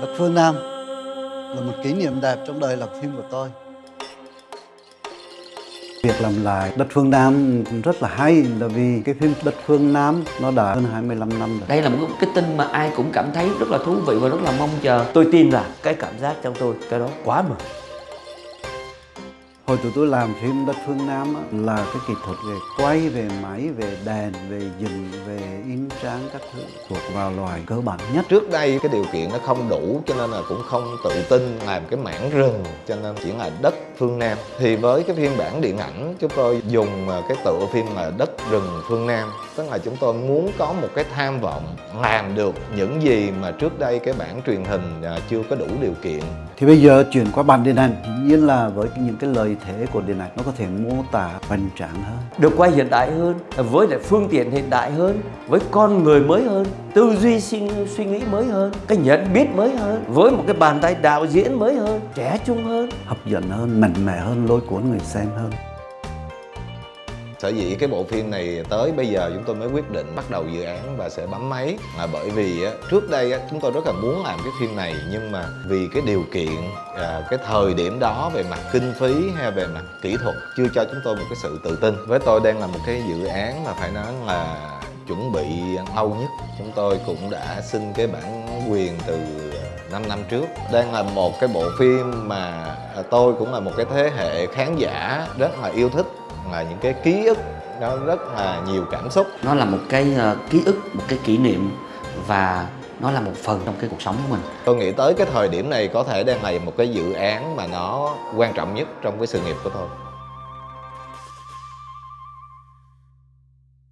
Đất Phương Nam là một kỷ niệm đẹp trong đời làm phim của tôi. Việc làm lại Đất Phương Nam rất là hay là vì cái phim Đất Phương Nam nó đã hơn 25 năm rồi. Đây là một cái tin mà ai cũng cảm thấy rất là thú vị và rất là mong chờ. Tôi tin là cái cảm giác trong tôi cái đó quá mừng. Hồi tụi tôi làm phim Đất Phương Nam á, là cái kỹ thuật về quay, về máy, về đèn, về dựng, về in tráng các thứ thuộc vào loài cơ bản nhất. Trước đây cái điều kiện nó không đủ cho nên là cũng không tự tin làm cái mảng rừng cho nên chỉ là đất phương Nam. Thì với cái phiên bản điện ảnh chúng tôi dùng à, cái tựa phim là đất rừng phương Nam tức là chúng tôi muốn có một cái tham vọng làm được những gì mà trước đây cái bản truyền hình à, chưa có đủ điều kiện Thì bây giờ chuyển qua bản điện ảnh, dĩ nhiên là với những cái lợi thế của điện ảnh nó có thể mô tả hoành tráng hơn. Được quay hiện đại hơn, với lại phương tiện hiện đại hơn, với con người mới hơn, tư duy suy, suy nghĩ mới hơn, cái nhận biết mới hơn, với một cái bàn tay đạo diễn mới hơn, trẻ trung hơn. hấp dẫn hơn, mạnh mẽ hơn, lôi cuốn người xem hơn. Sở dĩ cái bộ phim này tới bây giờ chúng tôi mới quyết định bắt đầu dự án và sẽ bấm máy là bởi vì trước đây chúng tôi rất là muốn làm cái phim này nhưng mà vì cái điều kiện à, cái thời điểm đó về mặt kinh phí hay về mặt kỹ thuật chưa cho chúng tôi một cái sự tự tin với tôi đang là một cái dự án mà phải nói là chuẩn bị lâu nhất. Chúng tôi cũng đã xin cái bản quyền từ 5 năm trước. Đang là một cái bộ phim mà à, tôi cũng là một cái thế hệ khán giả rất là yêu thích là những cái ký ức nó rất là nhiều cảm xúc. Nó là một cái ờ, ký ức, một cái kỷ niệm và nó là một phần trong cái cuộc sống của mình. tôi nghĩ tới cái thời điểm này có thể đang là một cái dự án mà nó quan trọng nhất trong cái sự nghiệp của tôi